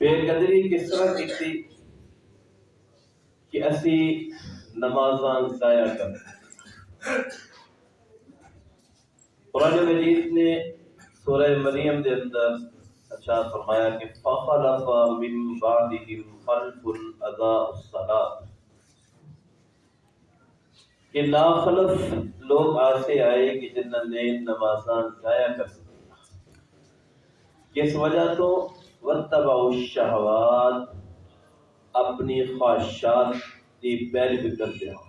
بے قدری کس طرح کی تھی کہ اسی نمازاں ضائع کر قرآن مجید نے سورہ مریم دے اندر اچھا فرمایا کہ فخلف من بعدهم خلف اضاء الصلاة۔ کہ ناخلف لوگ آسے آئے کہ جنہوں نے نمازاں ضائع کر سکتا کس وجہ تو وَتَّبَعُ الشَّهَوَاتِ اپنی خواہشات کی پیروی کرتے ہوں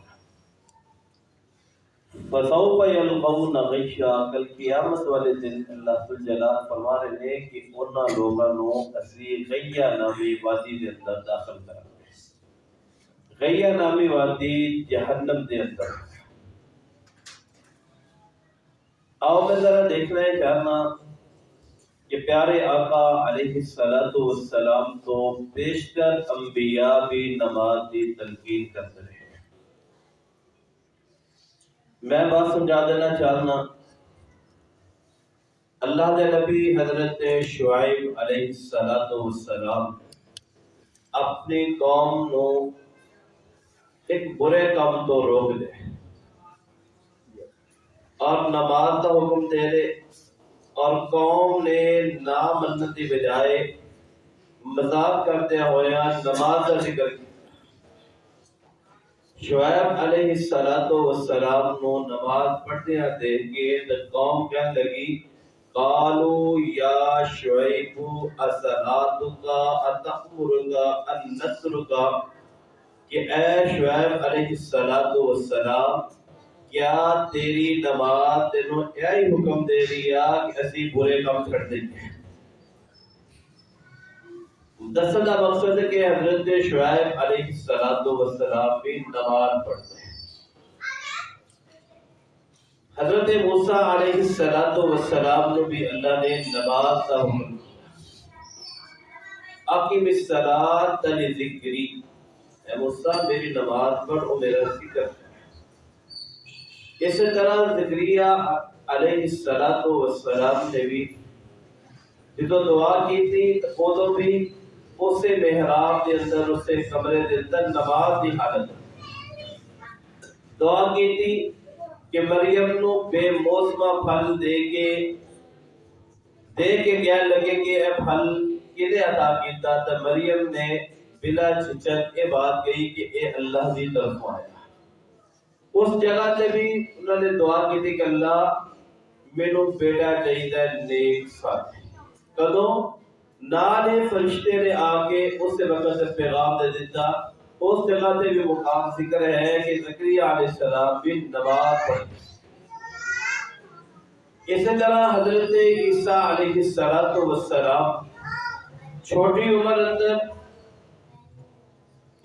فسوف یلقون غیشا کل قیامت والے دن اللہ سل جلال فرما رہے ہیں کہ انہاں لوگاں نو اسی غیا نامی وادی دے اندر داخل کرا غیا نامی وادی جہنم دے اندر۔ آؤ میں ذرا دیکھنا ہے چاہنا کہ پیارے آقا علیہ السلام تو بیشتر انبیاء بھی نماز دی تلقین کرتے رہے ہیں۔ میں بات سمجھا دینا چاہنا اللہ دے نبی حضرت شعیب علیہ السلام اپنی قوم نو ایک برے کام تو روک دے اور نماز کا حکم دے دے۔ اور قوم نے نہ منتی بجائے مذاق کرتے ہوئے نماز کا ذکر کیا۔ شعیب علیہ السلام نو نماز پڑھتے ہیں دیکھ کے قوم کیا لگی، قالو یا شعیب اصلاتکا اتقمرگا النصرگا کہ اے شعیب علیہ السلام کیا تیری نماز تینوں یہی حکم دے رہی کہ اسی برے کام چھڑ دیں گے؟ دسل کا مقصد ہے کہ حضرت شعیب علیہ السلام بھی نماز پڑھتے ہیں۔ حضرت موسیٰ علیہ السلام نے بھی اللہ نے نماز کا حکم دیا۔ اقیم الصلاۃ لذکری۔ اے موسیٰ، میری نماز پڑھ اور میرا ذکر۔ اسی طرح ذکریہ علیہ السلام نے بھی جدو دعا کی تھی، تو بھی اسے محراب دے اندر اسے کمرے دے اندر نماز دی حالت دعا کی تھی کہ مریم نو بے موسمہ پھل دے کے دے کے کیا لگے کہ اے پھل کدے عطا کیتا؟ تا مریم نے بلا چھچک اے بات کہی کہ اے اللہ دی طرف آیا۔ اس جگہ تے بھی انہوں نے دعا کی تھی کہ اللہ مینوں بیٹا چاہیے نیک ساتھ کدوں؟ نالے فرشتے نے آکے اس وقت سے مطلب پیغام دے دیتا اس جگہ سے بھی مقام ذکر ہے کہ زکریہ علیہ السلام بھی نماز پڑھ اسی طرح حضرت عیسیٰ علیہ السلام چھوٹی عمر اندر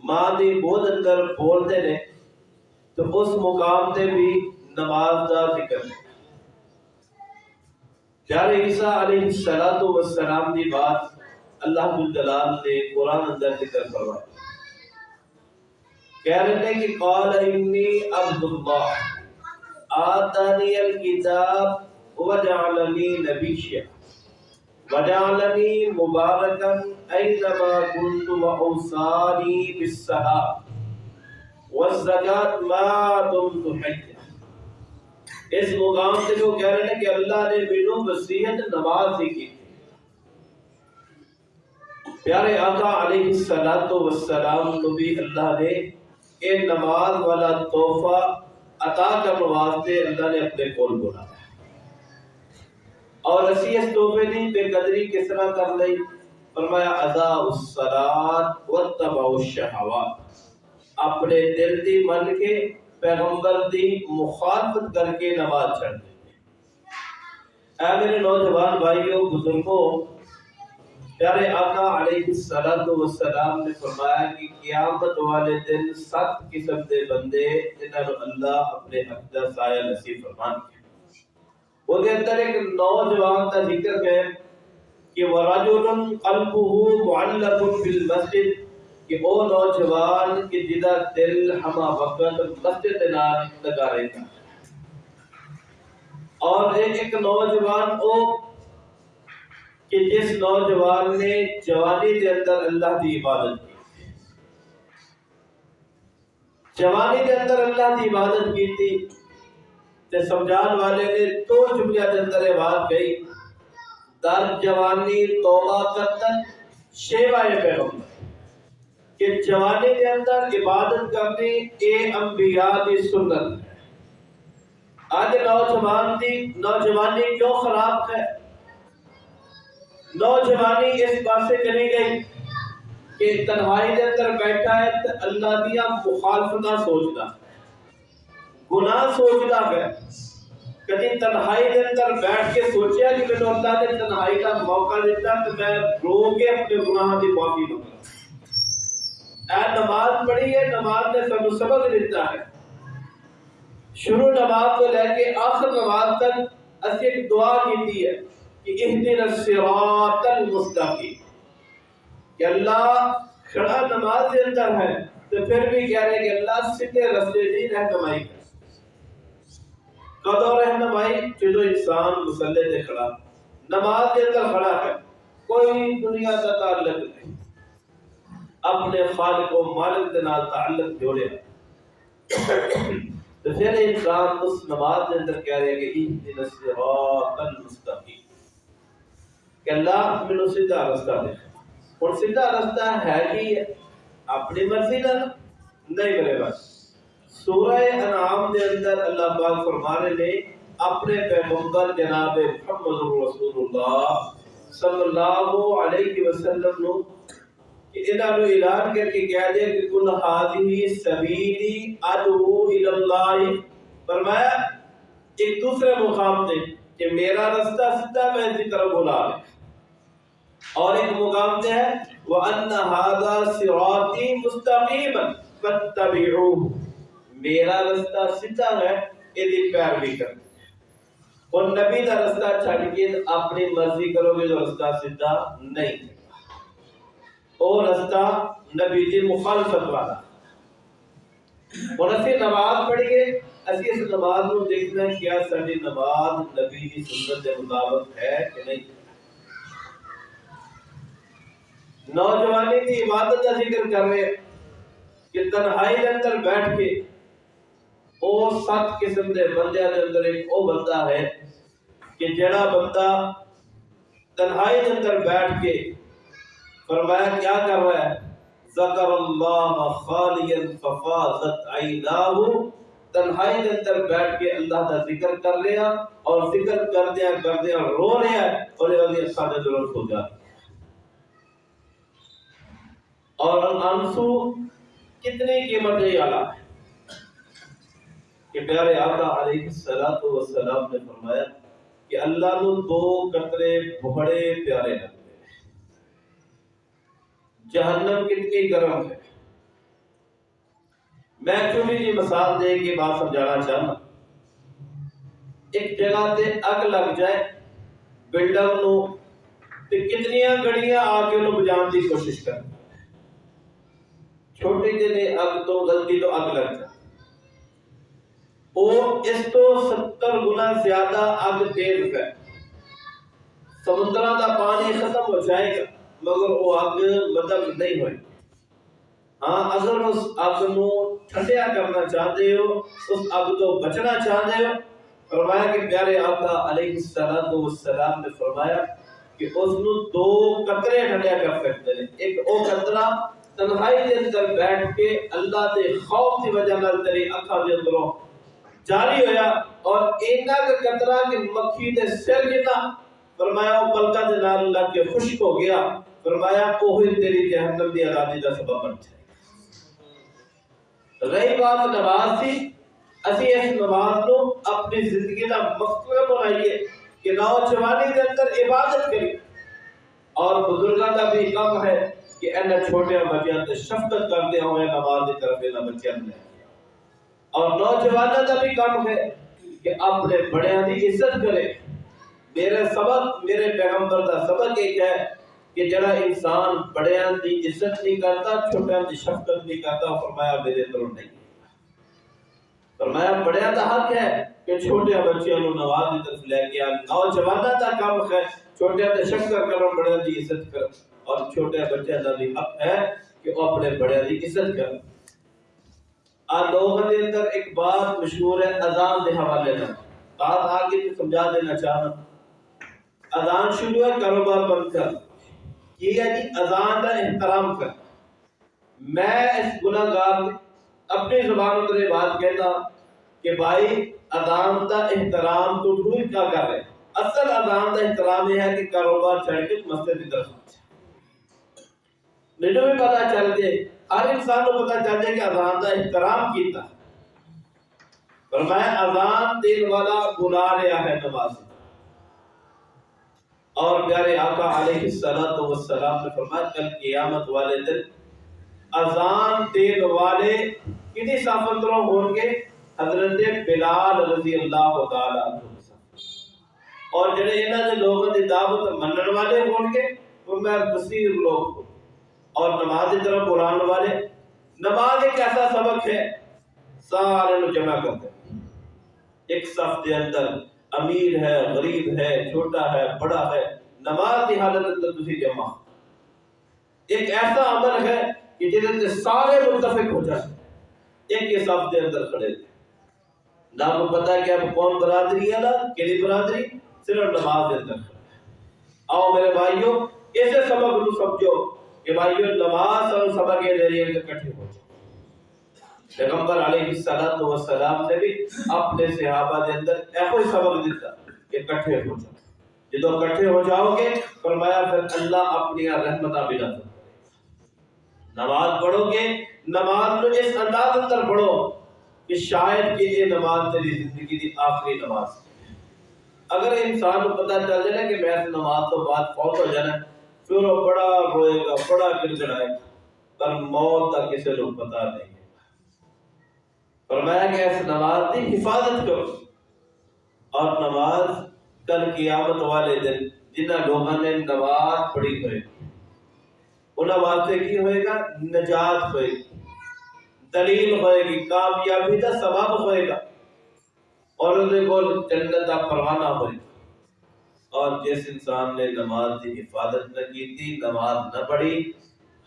ماں دی بود اندر بولتے نے تو اس مقام تے بھی نماز دا ذکر ہے۔ پیارے عیسیٰ علیہ السلام دی بات اللہ جلال نے قرآن اندر ذکر فرمایا کہہ رہے ہیں کہ قال انی عبد اللہ، آتانی الکتاب وجعلنی نبیشیا وجعلنی مبارکا اینما کنت وعوصانی بالصحاب والزکاة ما دمت حجا۔ اس مقام سے جو کہہ رہے ہیں کہ اللہ نے مینوں وصیت نماز ہی کی۔ پیارے آقا علیہ السلام والسلام نبی اللہ نے اے نماز والا تحفہ عطا کرنے واسطے اللہ نے اپنے کول بولا۔ اور اسی اس تحفے دی بے قدری کس طرح کر لئی فرمایا اضاء الصلاۃ واتبع الشهوات اپنے دل دی من کے پیغمبر دی مخالفت کر کے نماز چھڑ دیں اے میرے نوجوان بھائیوں بزرگوں پیارے آقا علیہ السلام نے فرمایا کہ قیامت والے دن سات قسم دے بندے جنہوں اللہ اپنے حق دا سایہ نصیب فرمان کیا۔ وہ دے اندر ایک نوجوان کا ذکر ہے کہ وَرَجُلٌ قَلْبُهُ مُعَلَّقٌ بِالْمَسْجِدِ کہ وہ نوجوان کی جدا دل ہما وقت مسجد نال لگا رہتا اور ایک ایک نوجوان او کہ جس نوجوان نے جوانی دے اندر اللہ دی عبادت کی۔ جوانی دے اندر اللہ دی عبادت کی تھی۔ تے سمجھان والے نے دو جملیاں دے اندر یہ بات کہی۔ در جوانی توبہ کرتن شیوائے پیغمبر۔ کہ جوانی کے اندر عبادت کرنی اے انبیاء کی سنت۔ ہے آج نوجوان دی نوجوانی کیوں خراب ہے؟ نوجوانی اس بات سے چلی گئی کہ تنہائی کے اندر بیٹھا ہے تو اللہ دیا مخالفتہ سوچتا گناہ سوچتا ہے۔ کبھی تنہائی کے اندر بیٹھ کے سوچیا کہ میں اللہ نے تنہائی کا موقع دیتا تو میں رو کے اپنے گناہ کی معافی مانگا اے نماز پڑھی ہے، نماز نے سب سبق دیتا ہے۔ شروع نماز کو لے کے آخر نماز تک اسی ایک دعا کیتی ہے کہ اہدنا الصراط المستقیم۔ کہ اللہ کھڑا نماز کے اندر ہے تو پھر بھی کہہ رہے کہ اللہ سیدھے رستے دی رہنمائی کر۔ قدر رہنمائی؟ جو انسان مسلح سے کھڑا، نماز کے اندر کھڑا ہے، کوئی دنیا کا تعلق نہیں۔ اپنے خالق و مالک کے نال تعلق جوڑے۔ تو پھر انسان اس نماز کے اندر کہہ رہے کہ اہدنا الصراط المستقیم۔ کہ اللہ میں سیدھا رستہ دے اور سیدھا رستہ ہے کہ اپنی مرضی کا نہیں میرے بس سورہ انعام دے اندر اللہ پاک فرمانے نے، اپنے پیغمبر جناب محمد رسول اللہ صلی اللہ علیہ وسلم نو کہ انہاں نو اعلان کر کے کہہ دے کہ کل ہادی سبیلی ادعو الی اللہ فرمایا، ایک دوسرے مقام تے کہ میرا رستہ سیدھا میں اسی طرف بلا لے اور ایک مقام تے ہے، وَأَنَّ هَذَا صِرَاطِي مُسْتَقِيمًا فَاتَّبِعُوهُ۔ میرا رستہ سیدھا ہے ایدی پیروی کر اور نبی دا رستہ چھڑ کے اپنی مرضی کرو گے، جو رستہ سیدھا نہیں۔ اور رستہ نبی دی مخالفت والا۔ اور اسی نماز پڑھی گے۔ اسی اس نماز نو دیکھنا کیا ساری نماز نبی دی سنت کے مطابق ہے کہ نہیں۔ نوجوانی کی عبادت کا ذکر کر رہے کہ تنہائی کے اندر بیٹھ کے او سات قسم دے بندے دے اندر ایک او بندہ ہے کہ جڑا بندہ تنہائی کے اندر بیٹھ کے فرمایا، کیا کر رہا ہے؟ ذکر اللہ خالیا ففاضت عیناہ، تنہائی کے اندر بیٹھ کے اللہ کا ذکر کر لیا اور ذکر کر دیا کر دیا رو رہا ہے اور یہ والی اکھاں ضرورت ہو جاتی اور انسو کتنی قیمت ہے اعلیٰ ہے کہ پیارے آقا علیہ السلام والسلام نے فرمایا کہ اللہ نو دو قطرے بڑے پیارے لگتے ہیں۔ جہنم کتنی گرم ہے۔ میں چھوٹی جی مثال دے کے بات سمجھانا چاہنا ایک جگہ تے اگ لگ جائے بلڈنگ نو تے کتنیاں گڑیاں آ کے انہوں بجان دی کوشش کریں چھوٹے جنے اگ تو غلطی تو اگ لگ جائے۔ وہ اس تو ستر گنا زیادہ اگ تیز ہے۔ سمندرہ کا پانی ختم ہو جائے گا۔ مگر وہ اگ مدد مطلب نہیں ہوئی۔ ہاں اگر اس اگ نو ٹھنڈیا کرنا چاہتے ہو، اس اگ تو بچنا چاہتے ہو، فرمایا کہ پیارے آقا علیہ السلام نے فرمایا کہ اس نو دو قطرے ٹھنڈیا کر سکتے ہیں۔ ایک او قطرہ تنہائی دے اندر بیٹھ کے اللہ دے خوف دی وجہ نال تیری اکھاں دے اندروں جاری ہویا اور اینا کا قطرہ کہ مکھی دے سر جتا فرمایا وہ پلکا دے نال اللہ کے خشک ہو گیا۔ فرمایا اوہی تیری جہنم دی آزادی دا سبب بن جائے۔ رہی بات نماز تھی، اسی اس نماز نو اپنی زندگی دا مقصد بنائیے کہ نوجوانی دے اندر عبادت کری اور بزرگاں دا بھی کم ہے کہ اینا چھوٹے بچیاں تے شفقت کرتے ہوئے نماز دی طرف اینا بچیاں نے اور نوجوانہ کا بھی کام ہے کہ اپنے بڑے دی عزت کرے۔ میرے سبق، میرے پیغمبر کا سبق ایک ہے کہ جڑا انسان بڑے دی عزت نہیں کرتا چھوٹے دی شفقت نہیں کرتا فرمایا میرے اندر نہیں فرمایا بڑے دا حق ہے کہ چھوٹے بچیاں نو نواز دی طرف لے کے آن۔ نوجوانہ کا کام ہے چھوٹے تے شکر کرن بڑے دی عزت کر اور چھوٹے بچے دا بھی حق ہے کہ وہ اپنے بڑے دی عزت کر آ لوگوں دے اندر ایک بات مشہور ہے، اذان دے حوالے نال۔ بات آگے تو سمجھا دینا چاہنا۔ اذان شروع ہے، کاروبار بند کر۔ یہ ہے جی اذان کا احترام کر۔ میں اس گناہ گار اپنی زبان اتنے بات کہتا کہ بھائی اذان کا احترام تو ڈھوئی کیا کر رہے اصل اذان کا احترام یہ ہے کہ کاروبار چھڑ کے مسجد کی طرف میرے بھی پتا چل جائے ہر انسان کو پتا چل جائے کہ اذان کا احترام کیتا فرمایا اذان دین والا بلا رہا ہے نماز۔ اور پیارے آقا علیہ السلام والسلام نے فرمایا، کل قیامت والے دن اذان دین والے کنی صافندروں ہوں گے؟ حضرت بلال رضی اللہ تعالی عنہ۔ اور جڑے انہاں دے لوگوں دی دعوت منن والے ہون گے، وہ میں بصیر لوگ ہوں۔ اور نماز کی طرف قرآن والے، نماز ایک ایسا سبق ہے، سارے لوگ جمع کرتے ایک صف کے اندر امیر ہے، غریب ہے، چھوٹا ہے، بڑا ہے، نماز کی حالت اندر تسی جمع۔ ایک ایسا عمل ہے کہ جس سے سارے متفق ہو جائیں ایک کے صف کے اندر کھڑے تھے۔ نہ کو پتا کہ اب کون برادری ہے نا؟ کیڑی برادری؟ صرف نماز دے اندر آؤ میرے بھائیوں اسے سبق نو سمجھو کہ بھائیوں نماز اور سبق کے ذریعے اکٹھے ہو جائے پیغمبر علیہ الصلوۃ والسلام نے بھی اپنے صحابہ دے اندر ایسا سبق دیتا کہ اکٹھے ہو جاؤ۔ جدو اکٹھے ہو جاؤ گے، فرمایا پھر اللہ اپنی رحمتہ بھی نہ نماز پڑھو گے، نماز میں اس انداز اندر پڑھو کہ شاید کہ یہ نماز تیری زندگی دی آخری نماز اگر انسان کو پتہ چل جائے کہ میں اس نماز تو بعد فوت ہو جانا، پھر وہ بڑا روئے گا، بڑا گڑگڑائے گا۔ پر موت کا کسی کو پتہ نہیں۔ فرمایا کہ اس نماز کی حفاظت کرو۔ اور نماز کل قیامت والے دن جنہ لوگوں نے نماز پڑھی ہوئے، انہاں واسطے کی ہوئے گا؟ نجات ہوئے گی۔ دلیل ہوئے گی، کامیابی کا سبب ہوئے گا۔ اور ان کو جنت کا پروانہ ہوئے گا۔ اور جس انسان نے نماز کی حفاظت نہ کی تھی نماز نہ پڑھی،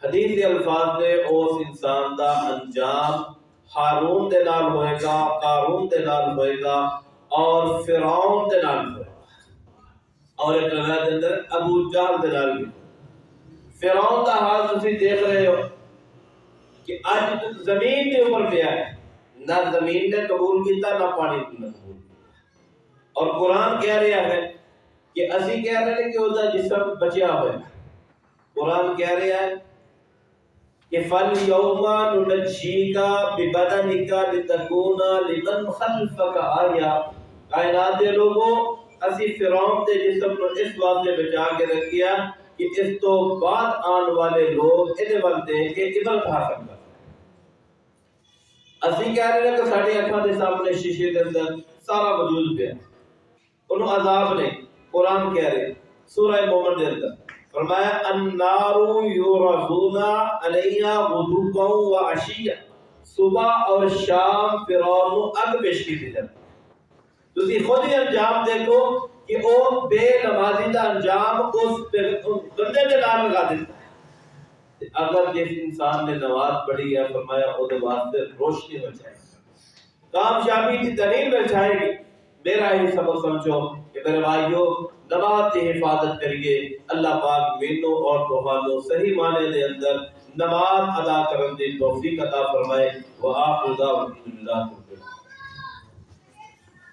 حدیث الفاظ نے اس انسان دا انجام ہارون دے نال ہوئے گا، قارون دے نال ہوئے گا اور فرعون دے نال ہوئے گا۔ اور ایک روایت دے اندر ابو جہل دے نال بھی۔ فرعون دا حال تسی دیکھ رہے ہو کہ آج زمین کے اوپر پہ ہے۔ نہ زمین نے قبول کیتا، نہ پانی نے قبول اور قرآن کہہ رہا ہے کہ اسی کہہ رہے ہیں کہ وہ جسم بچیا ہوئے۔ قرآن کہہ رہا ہے کہ فل یوما ننجیکا ببدنکا لتکونا لمن خلفک آیا کائنات دے لوگوں، اسی فرعون دے جسم اس واسطے بچا کے کہ اس تو بعد آن والے لوگ اسی کہہ رہے ہیں کہ اکھاں دے سامنے شیشے دے اندر سارا وجود پہ انہوں عذاب نے قرآن کہہ رہے سورہ مومن دے اندر۔ فرمایا النار یورزونا علیہ غدوبا و عشیہ. صبح اور شام فرعون اگ پیش کی تھی جاتی تسی خود ہی انجام دیکھو کہ او بے نمازی دا انجام اس بندے کے نام لگا دیتا ہے۔ اگر جس انسان نے نماز پڑھی ہے، فرمایا او دے واسطے روشنی ہو جائے کامیابی کی دلیل مل جائے گی۔ میرا ہی سبق سمجھو کہ میرے بھائیو نماز کی حفاظت کریے اللہ پاک مینو اور توہانو صحیح معنی دے اندر نماز ادا کرن دی توفیق عطا فرمائے۔ وآخر دعوانا الحمدللہ